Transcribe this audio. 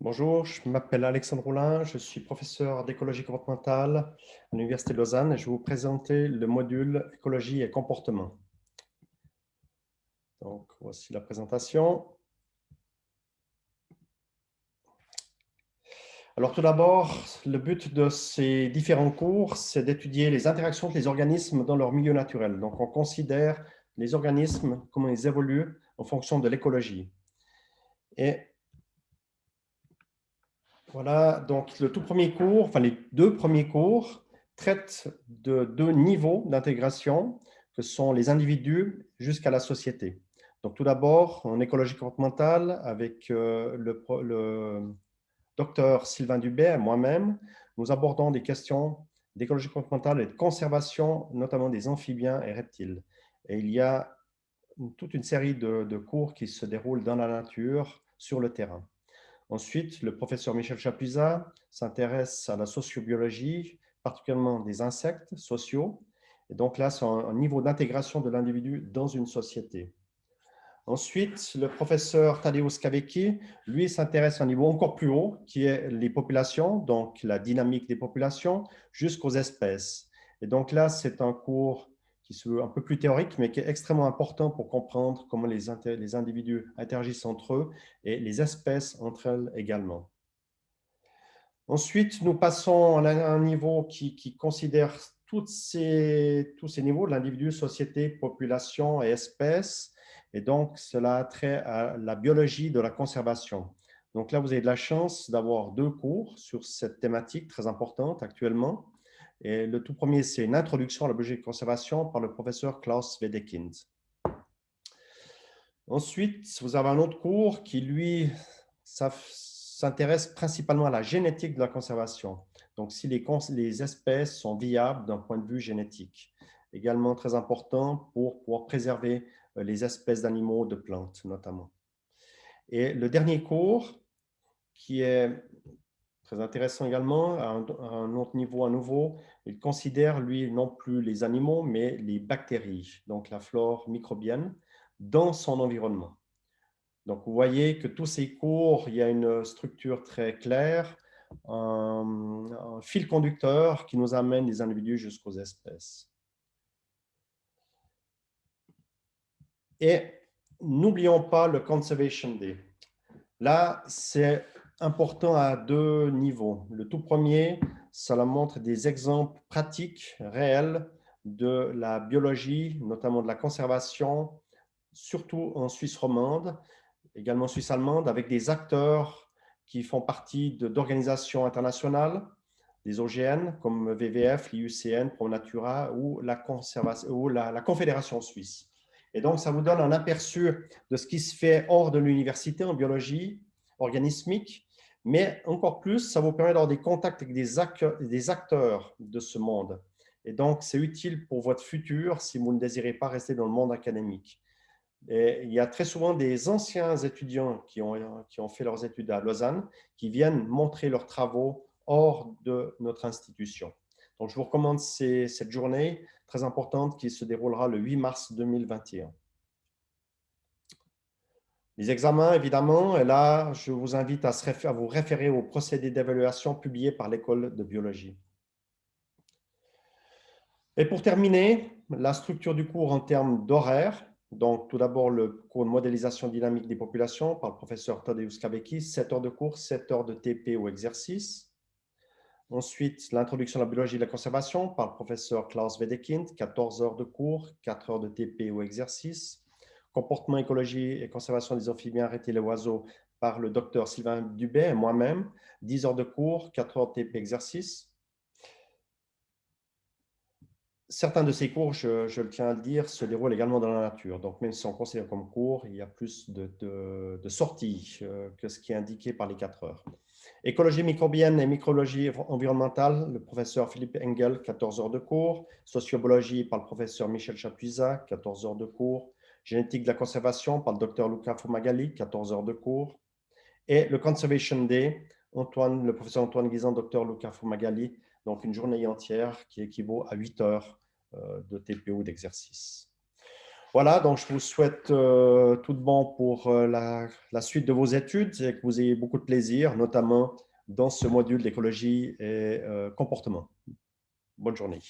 Bonjour, je m'appelle Alexandre Roulin, je suis professeur d'écologie comportementale à l'Université de Lausanne et je vais vous présenter le module écologie et comportement. Donc, voici la présentation. Alors tout d'abord, le but de ces différents cours, c'est d'étudier les interactions des organismes dans leur milieu naturel. Donc on considère les organismes, comment ils évoluent en fonction de l'écologie. Et voilà, donc le tout premier cours, enfin les deux premiers cours, traitent de deux niveaux d'intégration, que sont les individus jusqu'à la société. Donc tout d'abord, en écologie comportementale, avec euh, le, docteur Sylvain Dubé et moi-même, nous abordons des questions d'écologie comportementale et de conservation, notamment des amphibiens et reptiles. Et il y a toute une série de, de cours qui se déroulent dans la nature, sur le terrain. Ensuite, le professeur Michel Chapuisat s'intéresse à la sociobiologie, particulièrement des insectes sociaux. Et donc là, c'est un niveau d'intégration de l'individu dans une société. Ensuite, le professeur Tadeusz Kawecki, lui, s'intéresse à un niveau encore plus haut, qui est les populations, donc la dynamique des populations, jusqu'aux espèces. Et donc là, c'est un cours qui se veut un peu plus théorique, mais qui est extrêmement important pour comprendre comment les, individus interagissent entre eux et les espèces entre elles également. Ensuite, nous passons à un niveau qui, considère toutes ces, tous ces niveaux l'individu, société, population et espèces. Et donc, cela a trait à la biologie de la conservation. Donc là, vous avez de la chance d'avoir deux cours sur cette thématique très importante actuellement. Et le tout premier, c'est une introduction à la biologie de conservation par le professeur Klaus Wedekind. Ensuite, vous avez un autre cours qui, lui, s'intéresse principalement à la génétique de la conservation. Donc, si les, les espèces sont viables d'un point de vue génétique. Également très important pour pouvoir préserver euh, les espèces d'animaux, de plantes notamment. Et le dernier cours, qui est Très intéressant également, à un, autre niveau à nouveau, il considère, lui, non plus les animaux, mais les bactéries, donc la flore microbienne, dans son environnement. Donc, vous voyez que tous ces cours, il y a une structure très claire, un, fil conducteur qui nous amène des individus jusqu'aux espèces. Et n'oublions pas le Conservation Day. Là, c'est important à deux niveaux. Le tout premier, cela montre des exemples pratiques, réels, de la biologie, notamment de la conservation, surtout en Suisse romande, également Suisse allemande, avec des acteurs qui font partie d'organisations internationales, des OGN comme VVF, l'IUCN, ProNatura ou la, la Confédération suisse. Et donc, ça vous donne un aperçu de ce qui se fait hors de l'université en biologie organismique, mais encore plus, ça vous permet d'avoir des contacts avec des acteurs, de ce monde. Et donc, c'est utile pour votre futur si vous ne désirez pas rester dans le monde académique. Il y a très souvent des anciens étudiants qui ont fait leurs études à Lausanne qui viennent montrer leurs travaux hors de notre institution. Donc, je vous recommande cette journée très importante qui se déroulera le 8 mars 2021. Les examens, évidemment, et là, je vous invite à, vous référer aux procédés d'évaluation publiés par l'école de biologie. Et pour terminer, la structure du cours en termes d'horaire. Donc, tout d'abord, le cours de modélisation dynamique des populations par le professeur Tadeusz Kabeki, 7 heures de cours, 7 heures de TP ou exercice. Ensuite, l'introduction à la biologie de la conservation par le professeur Klaus Wedekind, 14 heures de cours, 4 heures de TP ou exercice comportement, écologie et conservation des amphibiens, reptiles et oiseaux par le docteur Sylvain Dubé et moi-même, 10 heures de cours, 4 heures TP exercice. Certains de ces cours, je, le tiens à le dire, se déroulent également dans la nature. Donc, même si sont considérés comme cours, il y a plus de, de sorties euh, que ce qui est indiqué par les 4 heures. Écologie microbienne et micrologie environnementale, le professeur Philippe Engel, 14 heures de cours. Sociobiologie par le professeur Michel Chapuisat, 14 heures de cours génétique de la conservation par le docteur Luca Fumagalli, 14 heures de cours. Et le Conservation Day, le professeur Antoine Guisan, docteur Luca Fumagalli, donc une journée entière qui équivaut à 8 heures euh, de TPO d'exercice. Voilà, donc je vous souhaite euh, tout de bon pour euh, la, suite de vos études et que vous ayez beaucoup de plaisir, notamment dans ce module d'écologie et comportement. Bonne journée.